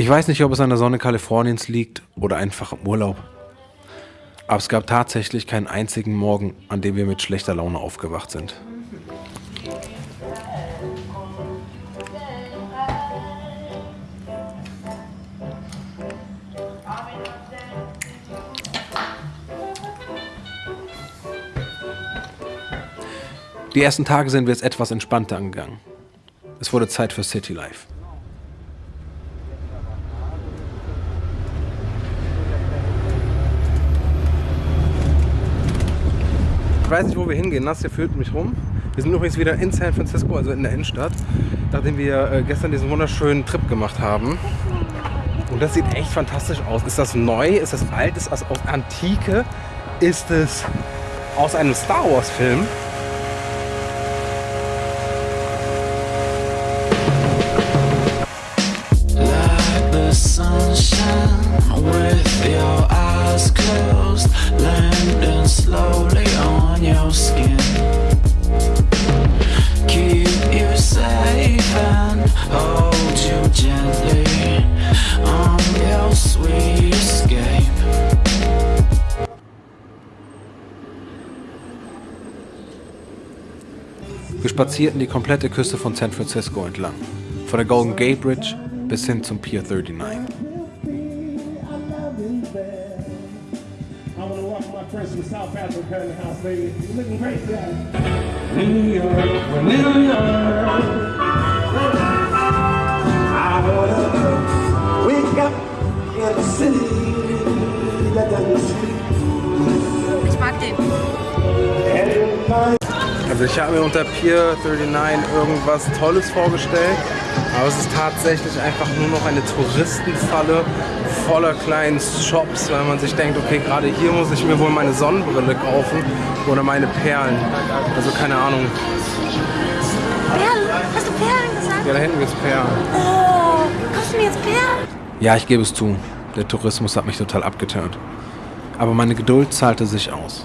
Ich weiß nicht, ob es an der Sonne Kaliforniens liegt oder einfach im Urlaub. Aber es gab tatsächlich keinen einzigen Morgen, an dem wir mit schlechter Laune aufgewacht sind. Die ersten Tage sind wir jetzt etwas entspannter angegangen. Es wurde Zeit für City Life. Ich weiß nicht, wo wir hingehen. Nass hier führt mich rum. Wir sind übrigens wieder in San Francisco, also in der Innenstadt, nachdem wir äh, gestern diesen wunderschönen Trip gemacht haben. Und das sieht echt fantastisch aus. Ist das neu? Ist das alt? Ist das aus Antike? Ist es aus einem Star Wars Film? Wir spazierten die komplette Küste von San Francisco entlang, von der Golden Gate Bridge bis hin zum Pier 39. New York, New York. Ich mag den. Also ich habe mir unter Pier 39 irgendwas Tolles vorgestellt, aber es ist tatsächlich einfach nur noch eine Touristenfalle voller kleinen Shops, weil man sich denkt, okay, gerade hier muss ich mir wohl meine Sonnenbrille kaufen oder meine Perlen. Also keine Ahnung. Perlen? Hast du Perlen gesagt? Ja, da hinten gibt es Perlen. Oh, kaufst du mir jetzt Perlen? Ja, ich gebe es zu. Der Tourismus hat mich total abgeturnt. Aber meine Geduld zahlte sich aus.